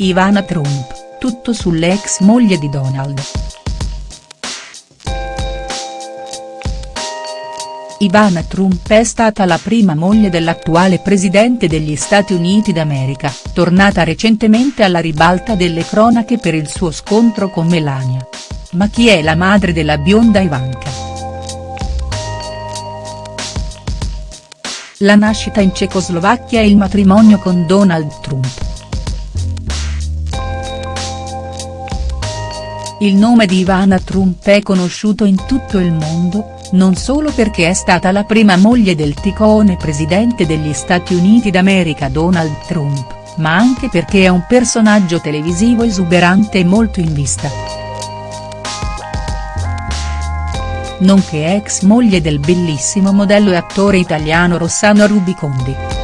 Ivana Trump, tutto sull'ex moglie di Donald. Ivana Trump è stata la prima moglie dell'attuale presidente degli Stati Uniti d'America, tornata recentemente alla ribalta delle cronache per il suo scontro con Melania. Ma chi è la madre della bionda Ivanka?. La nascita in Cecoslovacchia e il matrimonio con Donald Trump. Il nome di Ivana Trump è conosciuto in tutto il mondo, non solo perché è stata la prima moglie del ticone presidente degli Stati Uniti d'America Donald Trump, ma anche perché è un personaggio televisivo esuberante e molto in vista. Nonché ex moglie del bellissimo modello e attore italiano Rossano Rubicondi.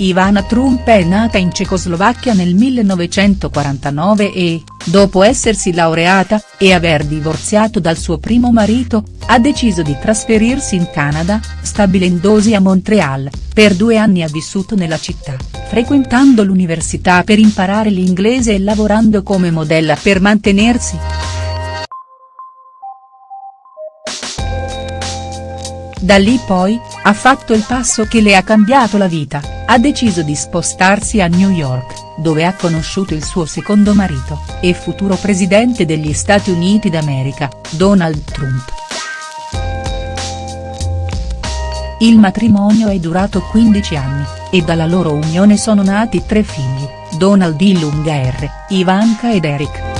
Ivana Trump è nata in Cecoslovacchia nel 1949 e, dopo essersi laureata, e aver divorziato dal suo primo marito, ha deciso di trasferirsi in Canada, stabilendosi a Montreal, per due anni ha vissuto nella città, frequentando l'università per imparare l'inglese e lavorando come modella per mantenersi. Da lì poi, ha fatto il passo che le ha cambiato la vita, ha deciso di spostarsi a New York, dove ha conosciuto il suo secondo marito, e futuro presidente degli Stati Uniti d'America, Donald Trump. Il matrimonio è durato 15 anni, e dalla loro unione sono nati tre figli, Donald Ilunga R, Ivanka ed Eric.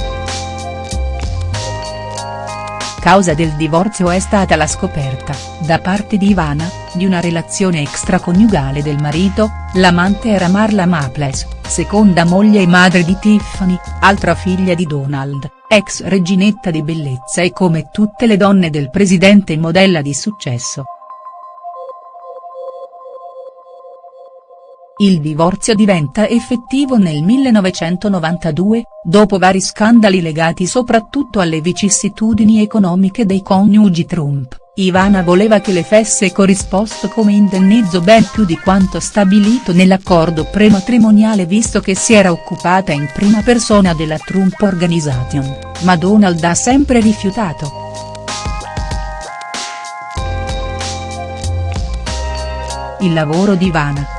Causa del divorzio è stata la scoperta, da parte di Ivana, di una relazione extraconiugale del marito, l'amante era Marla Maples, seconda moglie e madre di Tiffany, altra figlia di Donald, ex reginetta di bellezza e come tutte le donne del presidente modella di successo. Il divorzio diventa effettivo nel 1992, dopo vari scandali legati soprattutto alle vicissitudini economiche dei coniugi Trump, Ivana voleva che le fesse corrisposto come indennizzo ben più di quanto stabilito nell'accordo prematrimoniale visto che si era occupata in prima persona della Trump Organization, ma Donald ha sempre rifiutato. Il lavoro di Ivana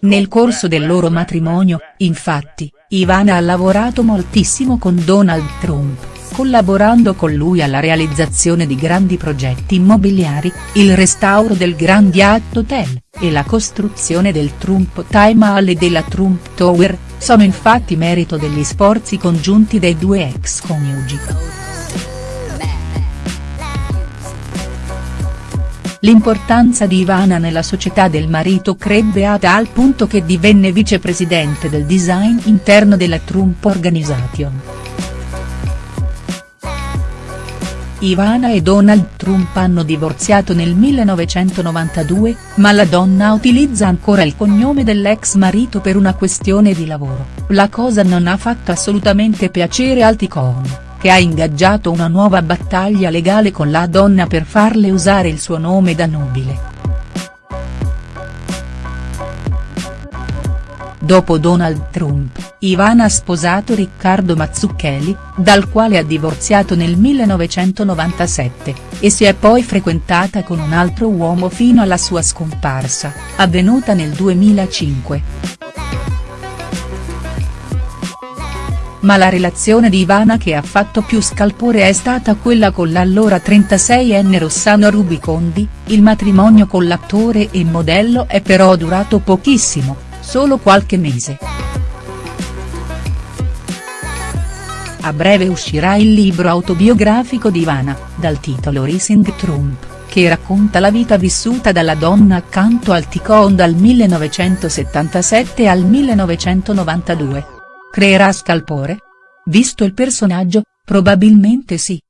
Nel corso del loro matrimonio, infatti, Ivana ha lavorato moltissimo con Donald Trump, collaborando con lui alla realizzazione di grandi progetti immobiliari, il restauro del Grand Yacht Hotel, e la costruzione del Trump Time Hall e della Trump Tower, sono infatti merito degli sforzi congiunti dei due ex coniugi. L'importanza di Ivana nella società del marito crebbe a tal punto che divenne vicepresidente del design interno della Trump Organization. Ivana e Donald Trump hanno divorziato nel 1992, ma la donna utilizza ancora il cognome dell'ex marito per una questione di lavoro, la cosa non ha fatto assolutamente piacere al Ticone che ha ingaggiato una nuova battaglia legale con la donna per farle usare il suo nome da nobile. Dopo Donald Trump, Ivana ha sposato Riccardo Mazzucchelli, dal quale ha divorziato nel 1997, e si è poi frequentata con un altro uomo fino alla sua scomparsa, avvenuta nel 2005. Ma la relazione di Ivana che ha fatto più scalpore è stata quella con l'allora 36enne Rossano Rubicondi, il matrimonio con l'attore e modello è però durato pochissimo, solo qualche mese. A breve uscirà il libro autobiografico di Ivana, dal titolo Rising Trump, che racconta la vita vissuta dalla donna accanto al Ticon dal 1977 al 1992. Creerà scalpore? Visto il personaggio, probabilmente sì.